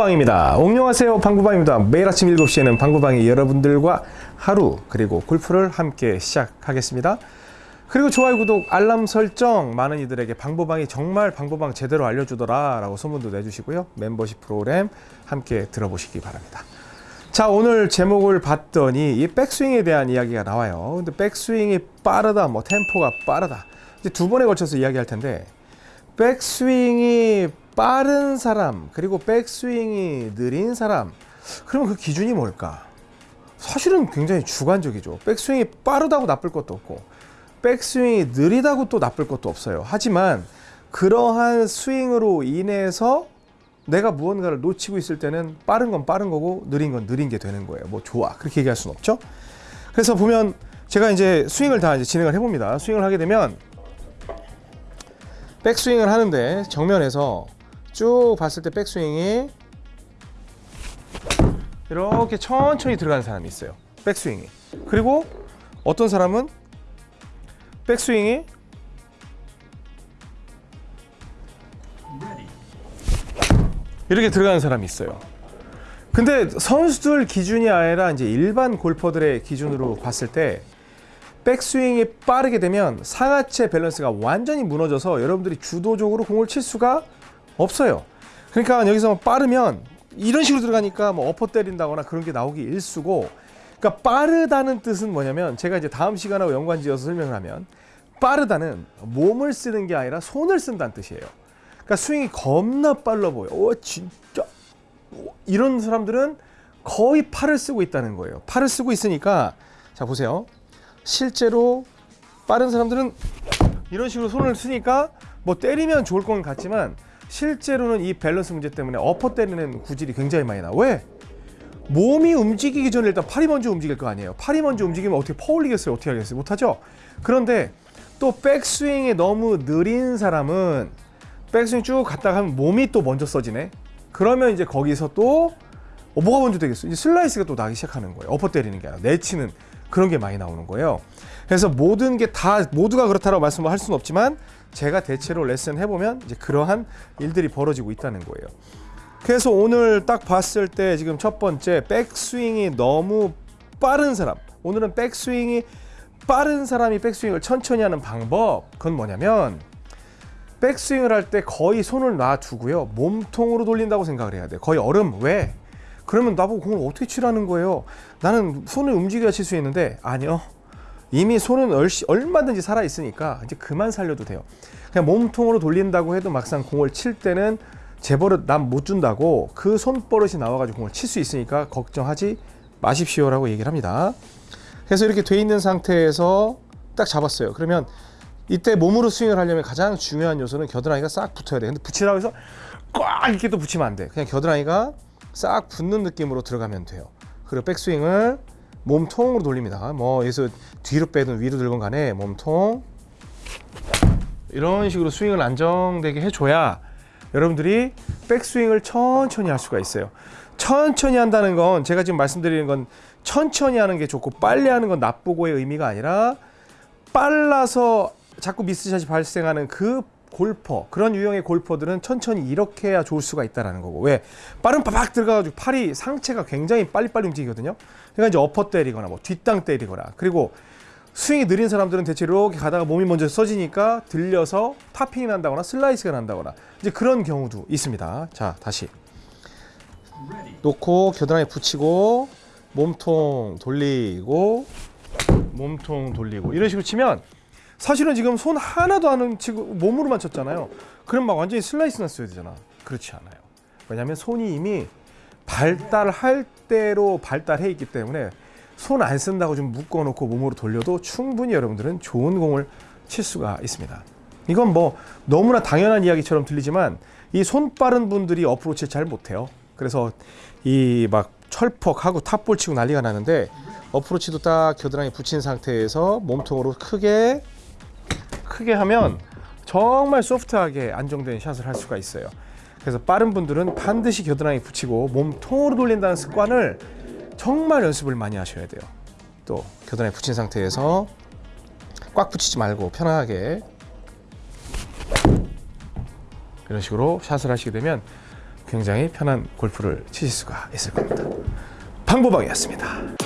방구방입니다. 옹녕하세요. 방구방입니다. 매일 아침 7시에는 방구방이 여러분들과 하루 그리고 골프를 함께 시작하겠습니다. 그리고 좋아요, 구독, 알람 설정 많은 이들에게 방구방이 정말 방구방 제대로 알려주더라 라고 소문도 내주시고요. 멤버십 프로그램 함께 들어보시기 바랍니다. 자 오늘 제목을 봤더니 이 백스윙에 대한 이야기가 나와요. 근데 백스윙이 빠르다, 뭐 템포가 빠르다. 이제 두 번에 걸쳐서 이야기할 텐데 백스윙이 빠른 사람 그리고 백스윙이 느린 사람 그러면 그 기준이 뭘까? 사실은 굉장히 주관적이죠. 백스윙이 빠르다고 나쁠 것도 없고 백스윙이 느리다고 또 나쁠 것도 없어요. 하지만 그러한 스윙으로 인해서 내가 무언가를 놓치고 있을 때는 빠른 건 빠른 거고 느린 건 느린 게 되는 거예요. 뭐 좋아 그렇게 얘기할 수는 없죠. 그래서 보면 제가 이제 스윙을 다 이제 진행을 해봅니다. 스윙을 하게 되면 백스윙을 하는데 정면에서 쭉 봤을 때 백스윙이 이렇게 천천히 들어가는 사람이 있어요. 백스윙이. 그리고 어떤 사람은 백스윙이 이렇게 들어가는 사람이 있어요. 근데 선수들 기준이 아니라 이제 일반 골퍼들의 기준으로 봤을 때 백스윙이 빠르게 되면 상하체 밸런스가 완전히 무너져서 여러분들이 주도적으로 공을 칠 수가 없어요. 그러니까 여기서 빠르면 이런 식으로 들어가니까 뭐 엎어 때린다거나 그런 게 나오기 일수고 그러니까 빠르다는 뜻은 뭐냐면 제가 이제 다음 시간하고 연관지어서 설명을 하면 빠르다는 몸을 쓰는 게 아니라 손을 쓴다는 뜻이에요. 그러니까 스윙이 겁나 빨라 보여. 오 진짜 오, 이런 사람들은 거의 팔을 쓰고 있다는 거예요. 팔을 쓰고 있으니까 자 보세요. 실제로 빠른 사람들은 이런 식으로 손을 쓰니까 뭐 때리면 좋을 건 같지만 실제로는 이 밸런스 문제 때문에 엎어 때리는 구질이 굉장히 많이 나. 왜? 몸이 움직이기 전에 일단 팔이 먼저 움직일 거 아니에요. 팔이 먼저 움직이면 어떻게 퍼올리겠어요? 어떻게 하겠어요? 못하죠? 그런데 또 백스윙이 너무 느린 사람은 백스윙 쭉 갔다가 하면 몸이 또 먼저 써지네. 그러면 이제 거기서 또 어, 뭐가 먼저 되겠어? 이제 슬라이스가 또 나기 시작하는 거예요. 엎어 때리는 게 아니라 내치는 그런 게 많이 나오는 거예요. 그래서 모든 게 다 모두가 그렇다고 말씀을 할 수는 없지만 제가 대체로 레슨 해보면 이제 그러한 일들이 벌어지고 있다는 거예요. 그래서 오늘 딱 봤을 때 지금 첫 번째 백스윙이 너무 빠른 사람. 오늘은 백스윙이 빠른 사람이 백스윙을 천천히 하는 방법. 그건 뭐냐면 백스윙을 할 때 거의 손을 놔두고요. 몸통으로 돌린다고 생각을 해야 돼요. 거의 얼음. 왜? 그러면 나보고 공을 어떻게 치라는 거예요? 나는 손을 움직여야 칠 수 있는데 아니요. 이미 손은 얼마든지 살아 있으니까 이제 그만 살려도 돼요. 그냥 몸통으로 돌린다고 해도 막상 공을 칠 때는 재버릇 난못 준다고 그 손버릇이 나와가지고 공을 칠 수 있으니까 걱정하지 마십시오 라고 얘기를 합니다. 그래서 이렇게 돼 있는 상태에서 딱 잡았어요. 그러면 이때 몸으로 스윙을 하려면 가장 중요한 요소는 겨드랑이가 싹 붙어야 돼. 근데 붙이라고 해서 꽉 이렇게 또 붙이면 안 돼. 그냥 겨드랑이가 싹 붙는 느낌으로 들어가면 돼요. 그리고 백스윙을 몸통으로 돌립니다. 뭐 여기서 뒤로 빼든 위로 들건 간에 몸통 이런 식으로 스윙을 안정되게 해줘야 여러분들이 백스윙을 천천히 할 수가 있어요. 천천히 한다는 건 제가 지금 말씀드리는 건 천천히 하는 게 좋고 빨리 하는 건 나쁘고의 의미가 아니라 빨라서 자꾸 미스샷이 발생하는 그 골퍼 그런 유형의 골퍼들은 천천히 이렇게 해야 좋을 수가 있다라는 거고. 왜? 빠른 빠박 들어가가지고 팔이 상체가 굉장히 빨리빨리 움직이거든요. 그러니까 이제 엎어 때리거나 뭐 뒷땅 때리거나. 그리고 스윙이 느린 사람들은 대체 이렇게 가다가 몸이 먼저 써지니까 들려서 topping이 난다거나 슬라이스가 난다거나 이제 그런 경우도 있습니다. 자 다시. 놓고 겨드랑이 붙이고 몸통 돌리고 몸통 돌리고. 이런 식으로 치면 사실은 지금 손 하나도 안 치고 몸으로만 쳤잖아요. 그럼 막 완전히 슬라이스 났어야 되잖아. 그렇지 않아요. 왜냐하면 손이 이미 발달할 대로 발달해 있기 때문에 손 안 쓴다고 좀 묶어놓고 몸으로 돌려도 충분히 여러분들은 좋은 공을 칠 수가 있습니다. 이건 뭐 너무나 당연한 이야기처럼 들리지만 이 손 빠른 분들이 어프로치 잘 못해요. 그래서 이 막 철퍽하고 탑볼 치고 난리가 나는데 어프로치도 딱 겨드랑이 붙인 상태에서 몸통으로 크게 크게 하면 정말 소프트하게 안정된 샷을 할 수가 있어요. 그래서 빠른 분들은 반드시 겨드랑이 붙이고 몸 통으로 돌린다는 습관을 정말 연습을 많이 하셔야 돼요. 또 겨드랑이 붙인 상태에서 꽉 붙이지 말고 편하게 이런 식으로 샷을 하시게 되면 굉장히 편한 골프를 치실 수가 있을 겁니다. 방보방이었습니다.